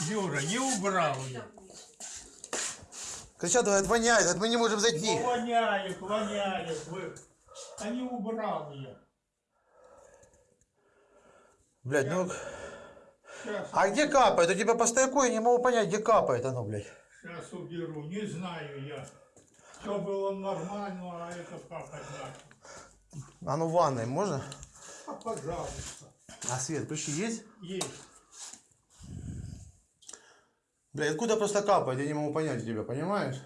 Юра, не убрал я. Кричат, говорят, воняет, мы не можем зайти. Ну, воняет, воняет. Вы... А не убрал я. Блядь, ну... Сейчас, А где капает? У тебя по стояку я не могу понять, где капает оно, блядь. сейчас уберу. Не знаю я. Все было нормально, а это капать начал. А ну в ванной можно? А, пожалуйста. А свет, ключи есть? Есть. Блядь, откуда просто капает, я не могу понять тебя, понимаешь?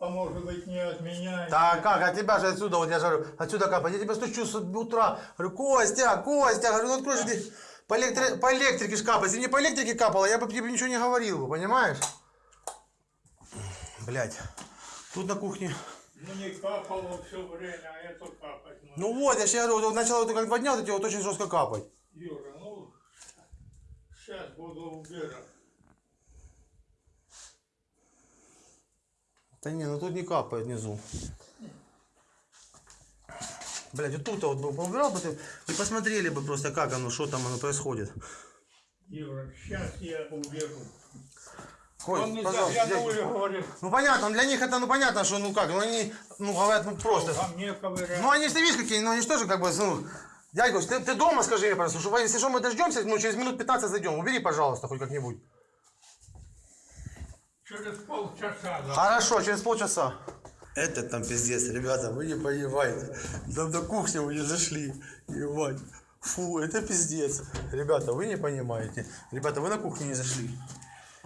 А может быть не от меня? Да как, от тебя же отсюда, вот я же говорю, отсюда капает. Я тебя стучу с утра, говорю, Костя, Костя, говорю, ну открой же ты. По, электри... по электрике ж капает. Если не по электрике капало, я бы тебе ничего не говорил, бы, понимаешь? Блядь, тут на кухне. Ну не капало все время, а это капать. Ну вот, я сейчас говорю, вот начало вот как два дня, вот эти вот очень жестко капать. Юра, ну сейчас буду убирать. Да не, ну тут не капает внизу. Блядь, вот тут вот бы поубирал бы ты и посмотрели бы просто, как оно, что там оно происходит. Юра, сейчас я уберу. Ой, Он не пожалуйста, заглянул и дядь. говорит, Ну понятно, для них это, ну понятно, что ну как, ну они, ну говорят, ну просто. а мне. Ну они же, видишь, какие, ну они же тоже как бы, ну, дядька, ты, ты дома скажи мне, пожалуйста, что если что мы дождемся, ну через минут 15 зайдем, убери, пожалуйста, хоть как-нибудь. Через полчаса. да. Хорошо, через полчаса. Это там пиздец, ребята, вы не понимаете. Там до кухни вы не зашли. Ебать. Фу, это пиздец. Ребята, вы не понимаете. Ребята, вы на кухню не зашли.